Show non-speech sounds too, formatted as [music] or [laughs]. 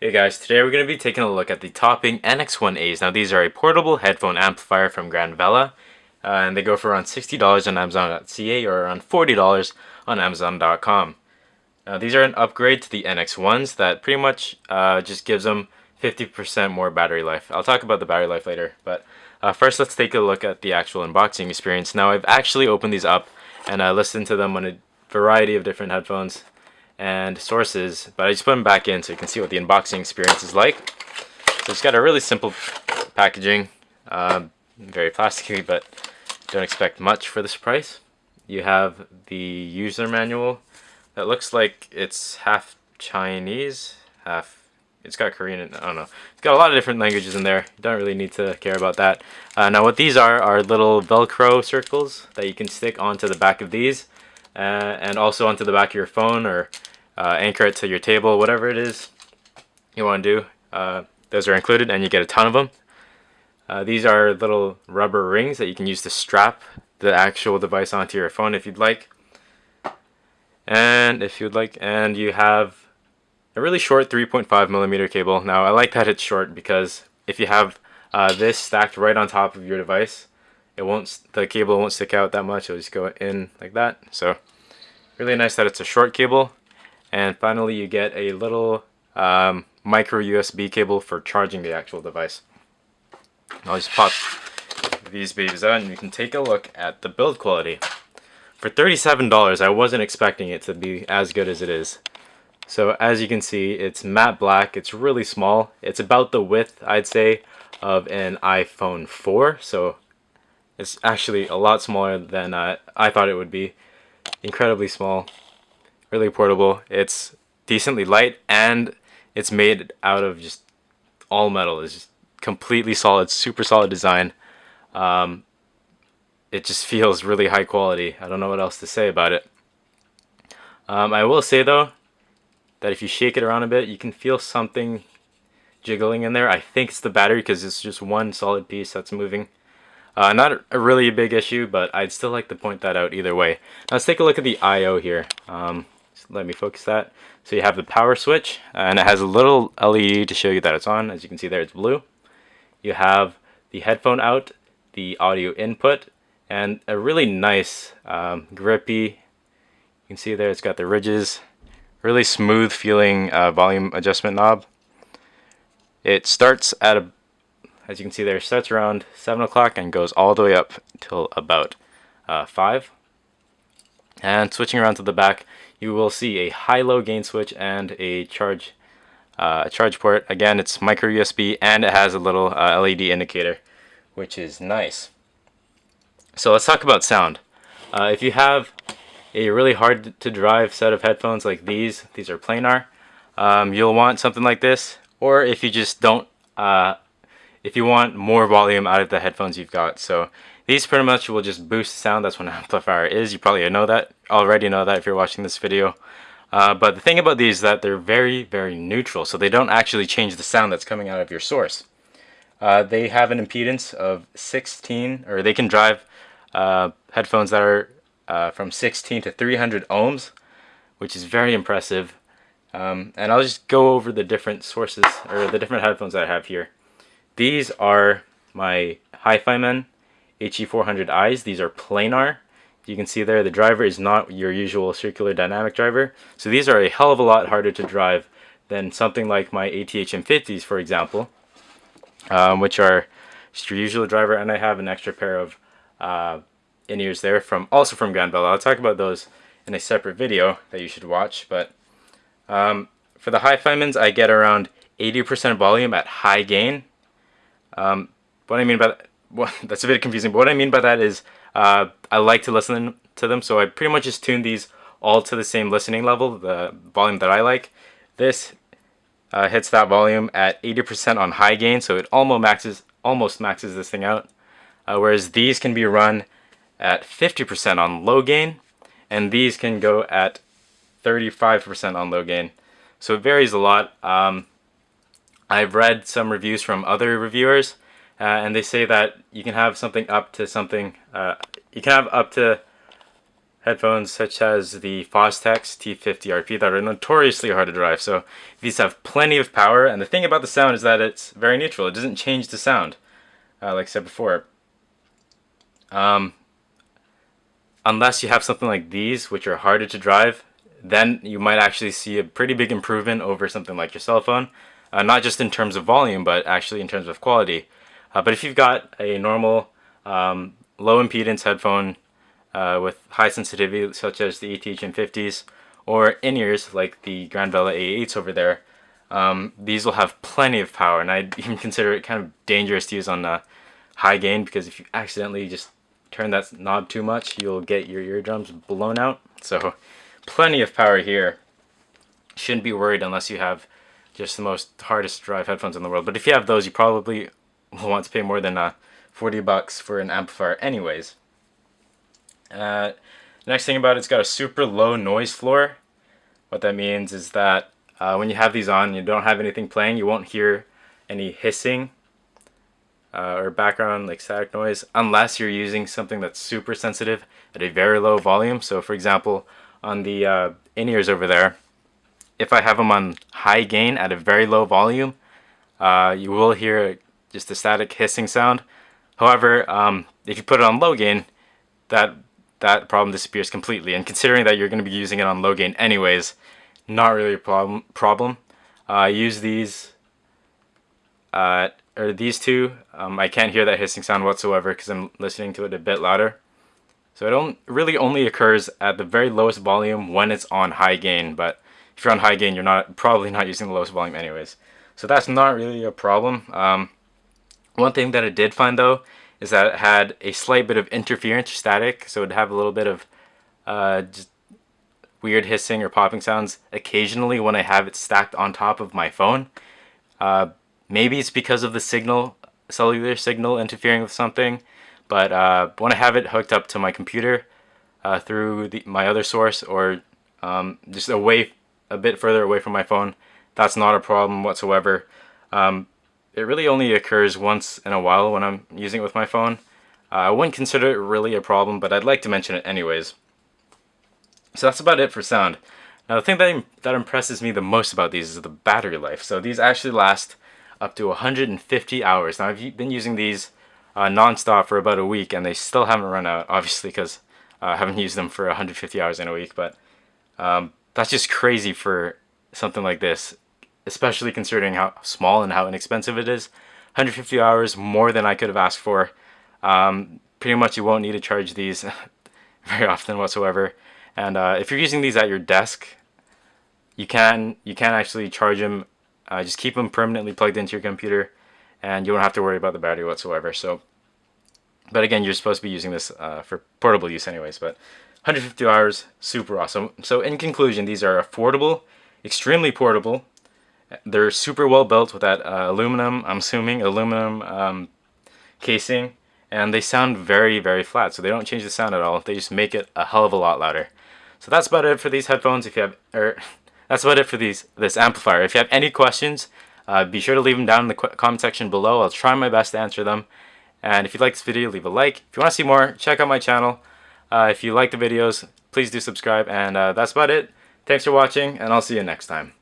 Hey guys, today we're going to be taking a look at the Topping NX1As. Now these are a portable headphone amplifier from Grandvella, uh, and they go for around $60 on Amazon.ca or around $40 on Amazon.com. Now these are an upgrade to the NX1s that pretty much uh, just gives them 50% more battery life. I'll talk about the battery life later, but uh, first let's take a look at the actual unboxing experience. Now I've actually opened these up and I listened to them on a variety of different headphones and sources, but I just put them back in so you can see what the unboxing experience is like. So it's got a really simple packaging, uh, very plasticky, but don't expect much for this price. You have the user manual that looks like it's half Chinese, half it's got Korean, I don't know. It's got a lot of different languages in there. You don't really need to care about that. Uh, now what these are are little Velcro circles that you can stick onto the back of these uh, and also onto the back of your phone or uh, anchor it to your table, whatever it is you want to do. Uh, those are included and you get a ton of them. Uh, these are little rubber rings that you can use to strap the actual device onto your phone if you'd like. And if you'd like, and you have a really short 3.5 millimeter cable. Now I like that it's short because if you have uh, this stacked right on top of your device, it won't the cable won't stick out that much. It'll just go in like that. So really nice that it's a short cable. And finally, you get a little um, micro USB cable for charging the actual device. I'll just pop these babies out and you can take a look at the build quality. For $37, I wasn't expecting it to be as good as it is. So as you can see, it's matte black. It's really small. It's about the width, I'd say, of an iPhone 4. So it's actually a lot smaller than uh, I thought it would be. Incredibly small really portable. It's decently light and it's made out of just all metal. It's just completely solid, super solid design. Um, it just [laughs] feels really high quality. I don't know what else to say about it. Um, I will say though that if you shake it around a bit, you can feel something jiggling in there. I think it's the battery because it's just one solid piece that's moving. Uh, not a really big issue, but I'd still like to point that out either way. Now let's take a look at the I.O. here. Um, let me focus that. So you have the power switch and it has a little LED to show you that it's on. As you can see there, it's blue. You have the headphone out, the audio input, and a really nice um, grippy, you can see there it's got the ridges, really smooth feeling uh, volume adjustment knob. It starts at a, as you can see there, starts around 7 o'clock and goes all the way up till about uh, 5. And switching around to the back, you will see a high-low gain switch and a charge uh, a charge port. Again, it's micro USB and it has a little uh, LED indicator, which is nice. So let's talk about sound. Uh, if you have a really hard to drive set of headphones like these, these are planar, um, you'll want something like this. Or if you just don't, uh, if you want more volume out of the headphones you've got. So these pretty much will just boost sound. That's what an amplifier [laughs] is. You probably know that, already know that if you're watching this video. Uh, but the thing about these is that they're very, very neutral. So they don't actually change the sound that's coming out of your source. Uh, they have an impedance of 16, or they can drive uh, headphones that are uh, from 16 to 300 ohms, which is very impressive. Um, and I'll just go over the different sources, or the different headphones that I have here. These are my HiFiMan HE400Is. These are planar. You can see there the driver is not your usual circular dynamic driver. So these are a hell of a lot harder to drive than something like my ATH-M50s, for example, um, which are just your usual driver. And I have an extra pair of uh, in-ears there from also from Grandvella. I'll talk about those in a separate video that you should watch. But um, for the HiFimans, I get around 80% volume at high gain. Um, what I mean by that, well, [laughs] that's a bit confusing, but what I mean by that is uh, I like to listen to them, so I pretty much just tune these all to the same listening level, the volume that I like. This uh, hits that volume at 80% on high gain, so it almost maxes, almost maxes this thing out. Uh, whereas these can be run at 50% on low gain, and these can go at 35% on low gain. So it varies a lot. Um, I've read some reviews from other reviewers uh, and they say that you can have something up to something, uh, you can have up to headphones such as the Fostex T50RP that are notoriously hard to drive. So these have plenty of power and the thing about the sound is that it's very neutral. It doesn't change the sound uh, like I said before. Um, unless you have something like these which are harder to drive then you might actually see a pretty big improvement over something like your cell phone. Uh, not just in terms of volume, but actually in terms of quality. Uh, but if you've got a normal um, low impedance headphone uh, with high sensitivity, such as the ATH 50s, or in-ears like the Grand Vela A8s over there, um, these will have plenty of power, and I'd [laughs] even consider it kind of dangerous to use on uh, high gain because if you accidentally just turn that knob too much, you'll get your eardrums blown out. So plenty of power here. Shouldn't be worried unless you have just the most hardest drive headphones in the world. But if you have those, you probably will [laughs] want to pay more than uh, 40 bucks for an amplifier anyways. Uh, next thing about it, it's got a super low noise floor. What that means is that uh, when you have these on, you don't have anything playing, you won't hear any hissing uh, or background like static noise unless you're using something that's super sensitive at a very low volume. So for example, on the uh, in-ears over there, if I have them on high gain at a very low volume, uh, you will hear just a static hissing sound. However, um, if you put it on low gain, that that problem disappears completely. And considering that you're going to be using it on low gain anyways, not really a problem. problem. Uh, I use these, uh, or these two. Um, I can't hear that hissing sound whatsoever because I'm listening to it a bit louder. So it don't, really only occurs at the very lowest volume when it's on high gain, but if you're on high gain, you're not probably not using the lowest volume anyways. So that's not really a problem. Um, one thing that I did find though is that it had a slight bit of interference static, so it'd have a little bit of uh, just weird hissing or popping sounds occasionally when I have it stacked on top of my phone. Uh, maybe it's because of the signal, cellular signal interfering with something. But uh, when I have it hooked up to my computer uh, through the, my other source or um, just away a bit further away from my phone, that's not a problem whatsoever. Um, it really only occurs once in a while when I'm using it with my phone. Uh, I wouldn't consider it really a problem, but I'd like to mention it anyways. So that's about it for sound. Now the thing that, that impresses me the most about these is the battery life. So these actually last up to 150 hours. Now I've been using these uh, non-stop for about a week and they still haven't run out obviously because uh, I haven't used them for 150 hours in a week but um, that's just crazy for something like this especially considering how small and how inexpensive it is 150 hours more than I could have asked for um, pretty much you won't need to charge these [laughs] very often whatsoever and uh, if you're using these at your desk you can you can actually charge them uh, just keep them permanently plugged into your computer and you won't have to worry about the battery whatsoever. So, but again, you're supposed to be using this uh, for portable use anyways, but 150 hours, super awesome. So in conclusion, these are affordable, extremely portable. They're super well built with that uh, aluminum, I'm assuming, aluminum um, casing, and they sound very, very flat. So they don't change the sound at all. They just make it a hell of a lot louder. So that's about it for these headphones. If you have, or [laughs] that's about it for these this amplifier. If you have any questions, uh, be sure to leave them down in the comment section below. I'll try my best to answer them. And if you like this video, leave a like. If you want to see more, check out my channel. Uh, if you like the videos, please do subscribe. And uh, that's about it. Thanks for watching, and I'll see you next time.